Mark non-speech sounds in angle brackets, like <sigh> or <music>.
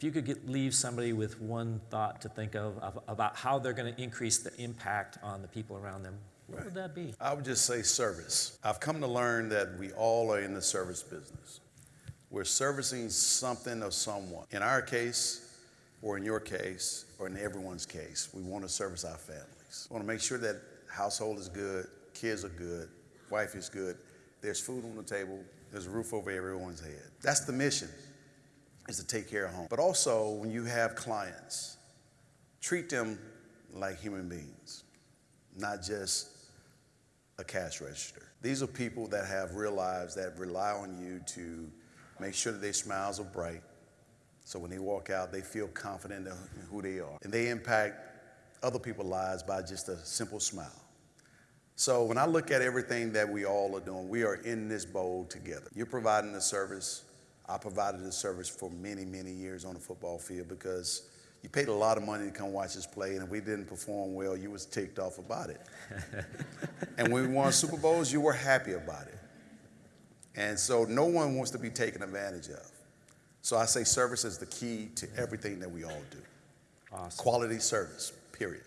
if you could get, leave somebody with one thought to think of, of about how they're going to increase the impact on the people around them, what would that be? I would just say service. I've come to learn that we all are in the service business. We're servicing something or someone. In our case, or in your case, or in everyone's case, we want to service our families. We want to make sure that household is good, kids are good, wife is good, there's food on the table, there's a roof over everyone's head. That's the mission, is to take care of home. But also, when you have clients, treat them like human beings, not just a cash register. These are people that have real lives that rely on you to make sure that their smiles are bright. So when they walk out, they feel confident in who they are. And they impact other people's lives by just a simple smile. So when I look at everything that we all are doing, we are in this bowl together. You're providing the service. I provided the service for many, many years on the football field because you paid a lot of money to come watch us play, and if we didn't perform well, you was ticked off about it. <laughs> and when we won Super Bowls, you were happy about it. And so no one wants to be taken advantage of. So I say service is the key to everything that we all do. Awesome. Quality service, period.